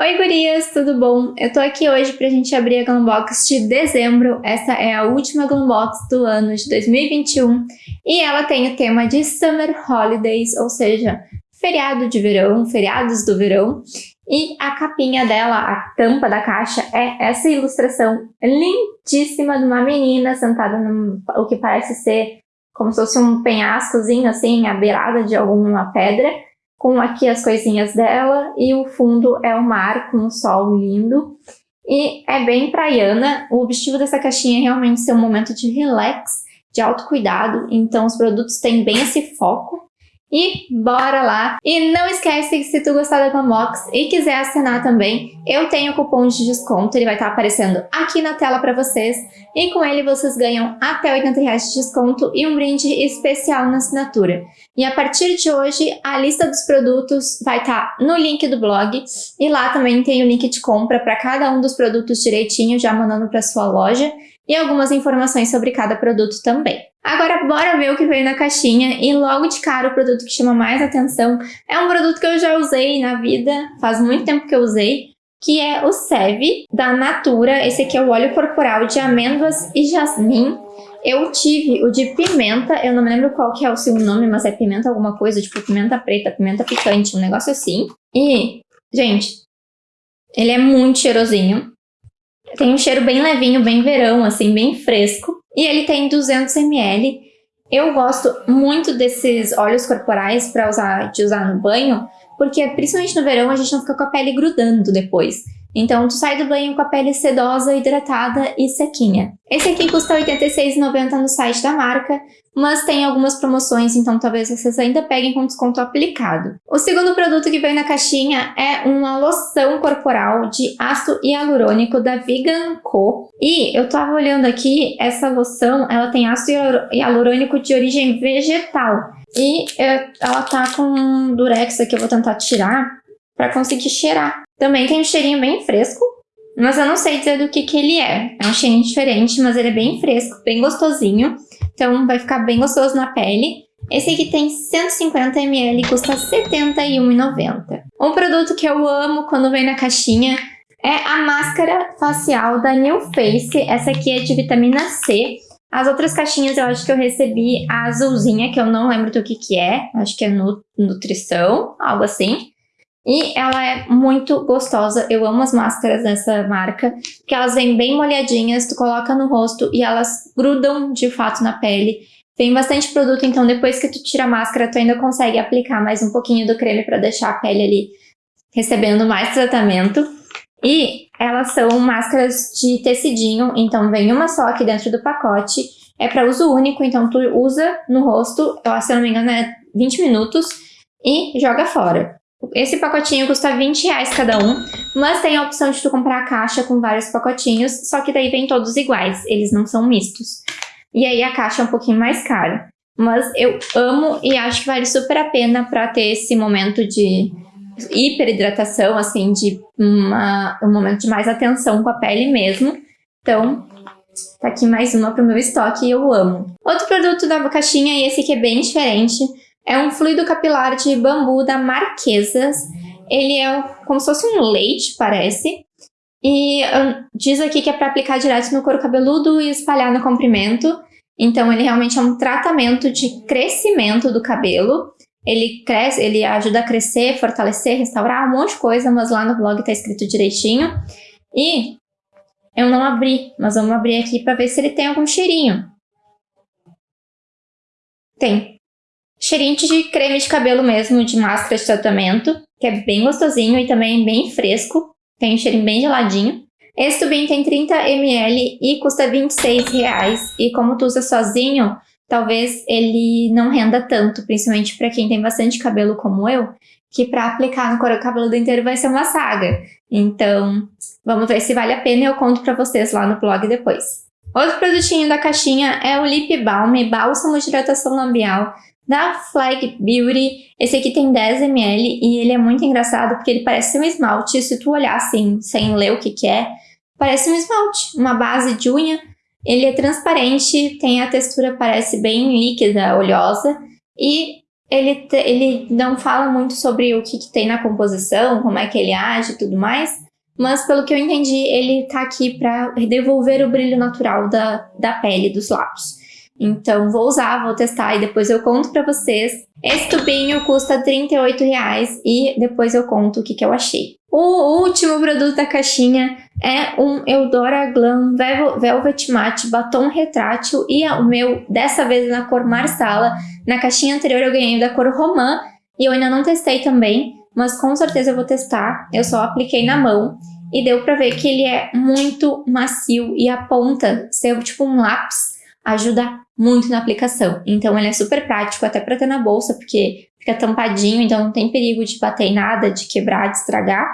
Oi gurias, tudo bom? Eu tô aqui hoje pra gente abrir a Glambox de dezembro. Essa é a última Glambox do ano de 2021 e ela tem o tema de Summer Holidays, ou seja, feriado de verão, feriados do verão. E a capinha dela, a tampa da caixa, é essa ilustração lindíssima de uma menina sentada no o que parece ser como se fosse um penhascozinho assim, à beirada de alguma pedra com aqui as coisinhas dela e o fundo é o mar com o sol lindo. E é bem praiana, o objetivo dessa caixinha é realmente ser um momento de relax, de autocuidado, então os produtos têm bem esse foco. E bora lá! E não esquece que se tu gostar da Glambox e quiser assinar também, eu tenho cupom de desconto, ele vai estar aparecendo aqui na tela para vocês. E com ele vocês ganham até 80 reais de desconto e um brinde especial na assinatura. E a partir de hoje, a lista dos produtos vai estar no link do blog. E lá também tem o link de compra para cada um dos produtos direitinho, já mandando para sua loja. E algumas informações sobre cada produto também. Agora bora ver o que veio na caixinha e logo de cara o produto que chama mais atenção é um produto que eu já usei na vida, faz muito tempo que eu usei, que é o Seve da Natura. Esse aqui é o óleo corporal de amêndoas e jasmim. Eu tive o de pimenta, eu não me lembro qual que é o seu nome, mas é pimenta alguma coisa, tipo pimenta preta, pimenta picante, um negócio assim. E, gente, ele é muito cheirosinho. Tem um cheiro bem levinho, bem verão, assim, bem fresco. E ele tem 200 ml. Eu gosto muito desses óleos corporais para usar, de usar no banho, porque principalmente no verão a gente não fica com a pele grudando depois. Então tu sai do banho com a pele sedosa, hidratada e sequinha. Esse aqui custa R$ 86,90 no site da marca, mas tem algumas promoções, então talvez vocês ainda peguem com desconto aplicado. O segundo produto que vem na caixinha é uma loção corporal de ácido hialurônico da Vegan Co. E eu tava olhando aqui, essa loção, ela tem ácido hialurônico de origem vegetal. E ela tá com durex aqui, eu vou tentar tirar para conseguir cheirar. Também tem um cheirinho bem fresco, mas eu não sei dizer do que que ele é. É um cheirinho diferente, mas ele é bem fresco, bem gostosinho. Então vai ficar bem gostoso na pele. Esse aqui tem 150 ml e custa R$ 71,90. Um produto que eu amo quando vem na caixinha é a máscara facial da New Face. Essa aqui é de vitamina C. As outras caixinhas eu acho que eu recebi a azulzinha, que eu não lembro do que que é. Acho que é nutrição, algo assim. E ela é muito gostosa, eu amo as máscaras dessa marca, que elas vêm bem molhadinhas, tu coloca no rosto e elas grudam de fato na pele. Tem bastante produto, então depois que tu tira a máscara, tu ainda consegue aplicar mais um pouquinho do creme para deixar a pele ali recebendo mais tratamento. E elas são máscaras de tecidinho, então vem uma só aqui dentro do pacote. É para uso único, então tu usa no rosto, se eu não me engano é 20 minutos, e joga fora. Esse pacotinho custa 20 reais cada um, mas tem a opção de tu comprar a caixa com vários pacotinhos, só que daí vem todos iguais, eles não são mistos. E aí a caixa é um pouquinho mais cara. Mas eu amo e acho que vale super a pena para ter esse momento de hiperidratação, assim, de uma, um momento de mais atenção com a pele mesmo. Então, tá aqui mais uma pro meu estoque e eu amo. Outro produto da caixinha, e esse aqui é bem diferente, é um fluido capilar de bambu da Marquesas. Ele é como se fosse um leite, parece. E um, diz aqui que é para aplicar direto no couro cabeludo e espalhar no comprimento. Então ele realmente é um tratamento de crescimento do cabelo. Ele cresce, ele ajuda a crescer, fortalecer, restaurar um monte de coisa, mas lá no blog tá escrito direitinho. E eu não abri, mas vamos abrir aqui para ver se ele tem algum cheirinho. Tem. Cheirinho de creme de cabelo mesmo, de máscara de tratamento, que é bem gostosinho e também bem fresco. Tem um cheirinho bem geladinho. Esse tubinho tem 30 ml e custa 26 reais. E como tu usa sozinho, talvez ele não renda tanto, principalmente para quem tem bastante cabelo como eu, que para aplicar no couro cabeludo inteiro vai ser uma saga. Então, vamos ver se vale a pena e eu conto para vocês lá no blog depois. Outro produtinho da caixinha é o Lip Balm, bálsamo de hidratação labial da Flag Beauty, esse aqui tem 10ml e ele é muito engraçado porque ele parece um esmalte. Se tu olhar assim, sem ler o que que é, parece um esmalte, uma base de unha. Ele é transparente, tem a textura, parece bem líquida, oleosa. E ele, ele não fala muito sobre o que, que tem na composição, como é que ele age e tudo mais, mas pelo que eu entendi, ele tá aqui para devolver o brilho natural da, da pele dos lábios. Então vou usar, vou testar e depois eu conto pra vocês. Esse tubinho custa R$38,00 e depois eu conto o que, que eu achei. O último produto da caixinha é um Eudora Glam Velvet Matte Batom Retrátil e é o meu, dessa vez na cor Marsala. Na caixinha anterior eu ganhei da cor Romã e eu ainda não testei também, mas com certeza eu vou testar. Eu só apliquei na mão e deu pra ver que ele é muito macio e a ponta ser tipo um lápis ajuda muito na aplicação. Então ele é super prático até para ter na bolsa, porque fica tampadinho, então não tem perigo de bater em nada, de quebrar, de estragar.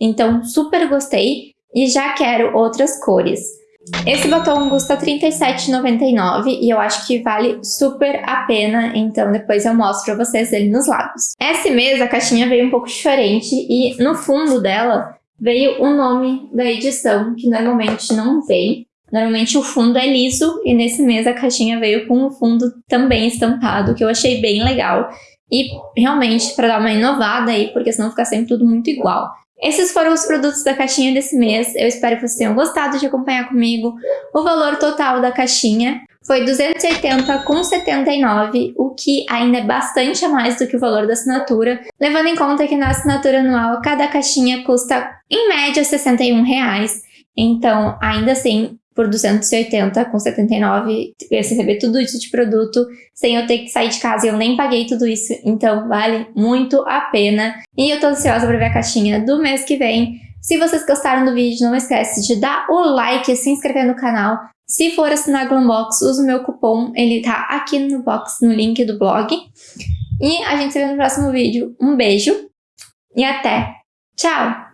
Então super gostei e já quero outras cores. Esse batom custa R$37,99 e eu acho que vale super a pena, então depois eu mostro pra vocês ele nos lábios. Esse mês a caixinha veio um pouco diferente e no fundo dela veio o nome da edição, que normalmente não vem. Normalmente o fundo é liso e nesse mês a caixinha veio com o fundo também estampado, que eu achei bem legal. E realmente para dar uma inovada aí, porque senão fica sempre tudo muito igual. Esses foram os produtos da caixinha desse mês. Eu espero que vocês tenham gostado de acompanhar comigo. O valor total da caixinha foi 280,79, o que ainda é bastante a mais do que o valor da assinatura, levando em conta que na assinatura anual cada caixinha custa em média 61 reais. Então, ainda assim, por 280 com 79, eu receber tudo isso de produto sem eu ter que sair de casa e eu nem paguei tudo isso, então vale muito a pena. E eu tô ansiosa para ver a caixinha do mês que vem. Se vocês gostaram do vídeo, não esquece de dar o like e se inscrever no canal. Se for assinar a Glumbox, use o meu cupom, ele tá aqui no box, no link do blog. E a gente se vê no próximo vídeo. Um beijo e até! Tchau!